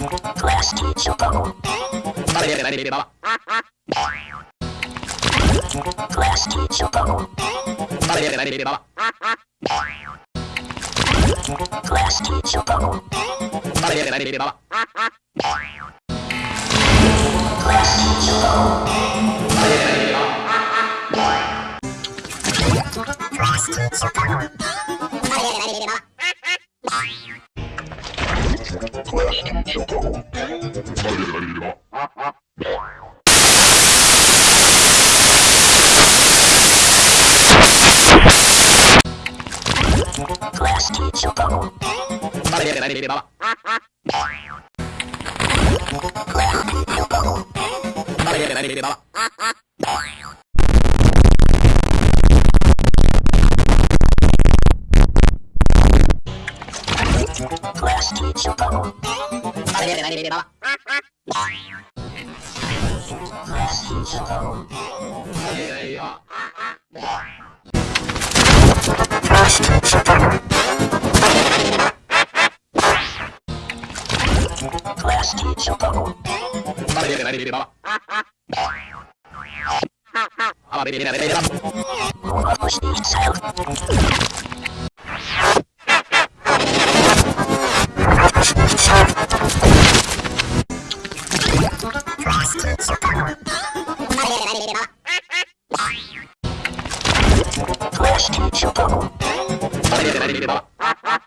Plastichopo. Plastichopo. Plastichopo. Plastichopo. Plastichopo. Class teacher bubble. Class teacher bubble. Plastic Chocobo. Dale, dale, dale, dale, Plastic Chocobo. Plastic Chocobo. Plastic Chocobo. Dale, dale, dale, dale, dale, dale, dale, dale, Bye.